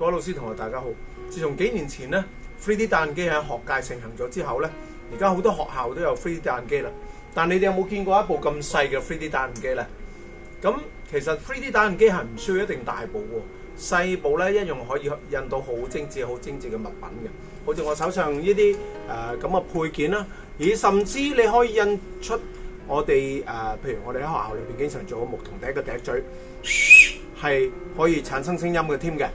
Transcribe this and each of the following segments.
各位老師同學，大家好！自從幾年前呢3 d 打印機喺學界盛行咗之後呢而家好多學校都有 3D 打印機啦。但你哋有冇見過一部咁細嘅 3D 打印機呢咁其實 3D 打印機係唔需要一定大部喎，細部呢一樣可以印到好精緻、好精緻嘅物品嘅。好似我手上呢啲誒咁嘅配件啦，而甚至你可以印出我哋譬如我哋喺學校裏面經常做嘅木第一嘅笛嘴，係可以產生聲音嘅添嘅。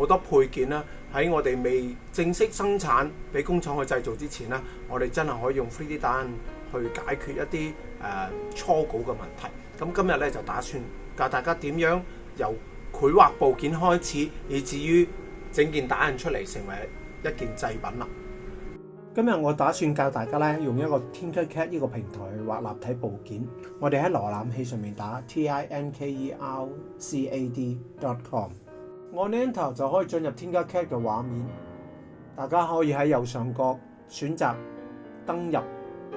好多配件啦，喺我哋未正式生產俾工廠去製造之前咧，我哋真系可以用 3D 打印去解決一啲誒初稿嘅問題。咁今日咧就打算教大家點樣由繪畫部件開始，以至於整件打印出嚟成為一件製品啦。今日我打算教大家咧用一個 TinkerCAD 呢個平台去畫立體部件。我哋喺瀏覽器上面打 tinkercad.com。n 呢 e 頭就可以進入添加 cat 嘅畫面，大家可以喺右上角選擇登入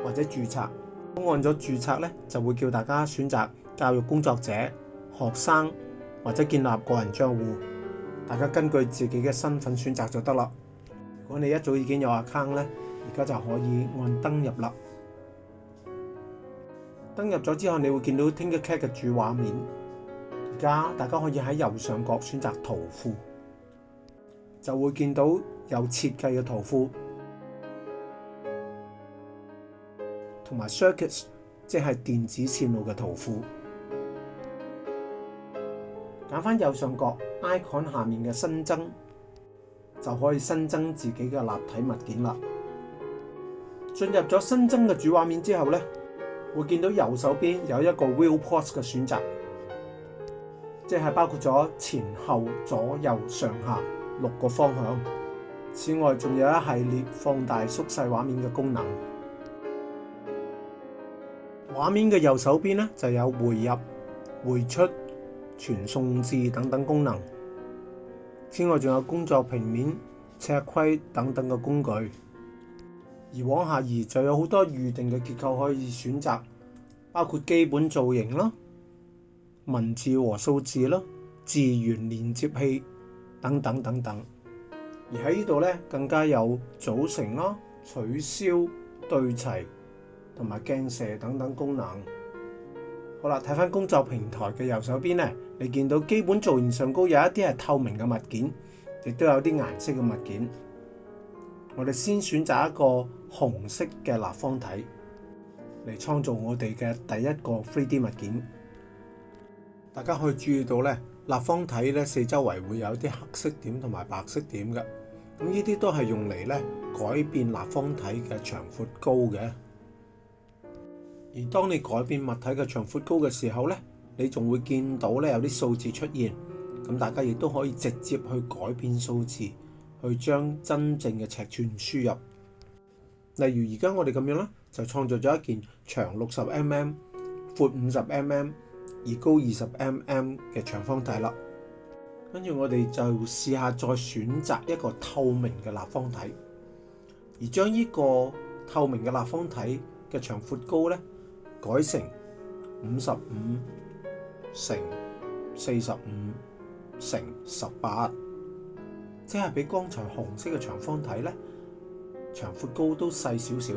或者註冊。按咗註冊咧，就會叫大家選擇教育工作者、學生或者建立個人帳户。大家根據自己嘅身份選擇就得啦。如果你一早已經有 account 咧，而家就可以按登入啦。登入咗之後，你會見到添加 cat 嘅主畫面。家大家可以喺右上角選擇图库，就會見到有設計嘅图库，同埋 circuits 即係電子線路嘅图库。揀翻右上角 icon 下面嘅新增，就可以新增自己嘅立體物件啦。進入咗新增嘅主畫面之後咧，會見到右手邊有一個 real p o s t 嘅選擇。即系包括咗前后左右上下六个方向，此外仲有一系列放大缩细画面嘅功能。画面嘅右手边呢，就有回入、回出、传送字等等功能。此外仲有工作平面、尺规等等嘅工具。而往下移就有好多预定嘅结构可以选择，包括基本造型啦。文字和数字咯，字源连接器，等等等等。而喺呢度咧，更加有组成啦、取消、对齐同埋镜射等等功能。好啦，睇翻工作平台嘅右手边咧，你见到基本造型上高，有一啲系透明嘅物件，亦都有啲颜色嘅物件。我哋先选择一个红色嘅立方体嚟创造我哋嘅第一个 3D 物件。大家可以注意到咧，立方体咧四周围会有啲黑色点同埋白色点嘅，咁呢啲都系用嚟咧改变立方体嘅长、阔、高嘅。而当你改变物体嘅长、阔、高嘅时候咧，你仲会见到咧有啲数字出现，咁大家亦都可以直接去改变数字，去将真正嘅尺寸输入。例如而家我哋咁样啦，就创造咗一件长六十 mm、阔五十 mm。而高二十 mm 嘅长方体啦，跟住我哋就试下再选择一个透明嘅立方体，而将呢个透明嘅立方体嘅长、阔、高咧，改成五十五乘四十五乘十八，即系比刚才红色嘅长方体咧，长、阔、高都细少少。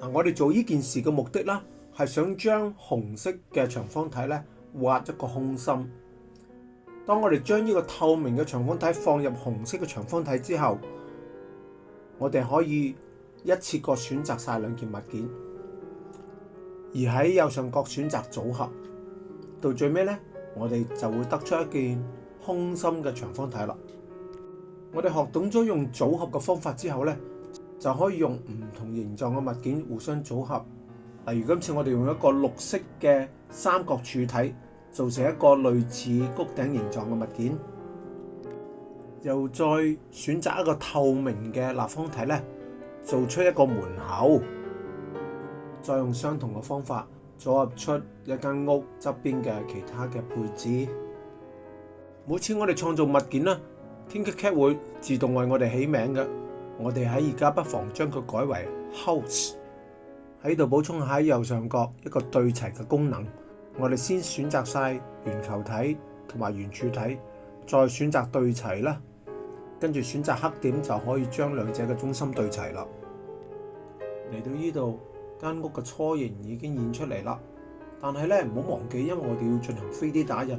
嗱，我哋做呢件事嘅目的啦。係想將紅色嘅長方體咧挖一個空心。當我哋將呢個透明嘅長方體放入紅色嘅長方體之後，我哋可以一次過選擇晒兩件物件，而喺右上角選擇組合。到最尾咧，我哋就會得出一件空心嘅長方體啦。我哋學懂咗用組合嘅方法之後咧，就可以用唔同形狀嘅物件互相組合。例如今次我哋用一个绿色嘅三角柱体，做成一个类似谷顶形状嘅物件，又再选择一个透明嘅立方体咧，做出一个门口，再用相同嘅方法组合出一间屋侧边嘅其他嘅配置。每次我哋创造物件咧 s k e c a 会自动为我哋起名嘅，我哋喺而家不妨将佢改为 House。喺度补充下喺右上角一个对齐嘅功能，我哋先选择晒圆球体同埋圆柱体，再选择对齐啦，跟住选择黑点就可以将两者嘅中心对齐啦。嚟到呢度，间屋嘅初形已经现出嚟啦，但系咧唔好忘记，因为我哋要进行 3D 打印，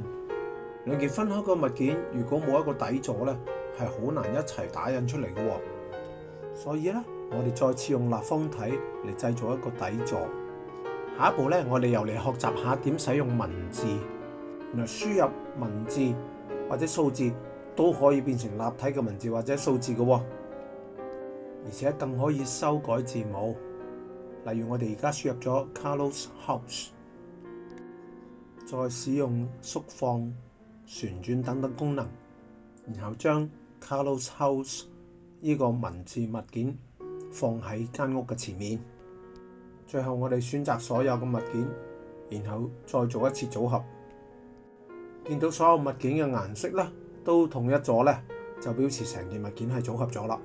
两件分开嘅物件如果冇一个底座咧，系好难一齐打印出嚟嘅，所以咧。我哋再次用立方體嚟製造一個底座。下一步呢，我哋又嚟學習下點使用文字，原來輸入文字或者數字都可以變成立體嘅文字或者數字嘅喎，而且更可以修改字母。例如我哋而家輸入咗 Carlos House，再使用縮放、旋轉等等功能，然後將 Carlos House 呢個文字物件。放喺间屋嘅前面。最后我哋选择所有嘅物件，然后再做一次组合。见到所有物件嘅颜色咧都统一咗咧，就表示成件物件系组合咗啦。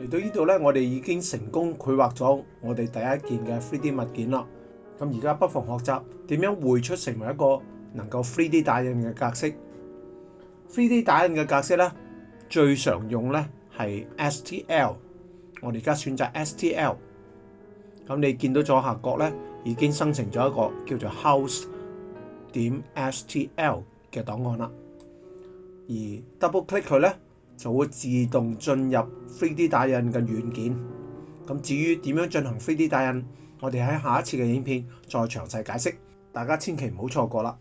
嚟到呢度咧，我哋已经成功绘画咗我哋第一件嘅 three D 物件啦。咁而家不妨学习点样绘出成为一个能够 three D 打印嘅格式。three D 打印嘅格式咧，最常用咧。系 STL，我哋而家选择 STL，咁你见到左下角咧，已经生成咗一个叫做 House 点 STL 嘅档案啦。而 double click 佢咧，就会自动进入 3D 打印嘅软件。咁至于点样进行 3D 打印，我哋喺下一次嘅影片再详细解释，大家千祈唔好错过啦。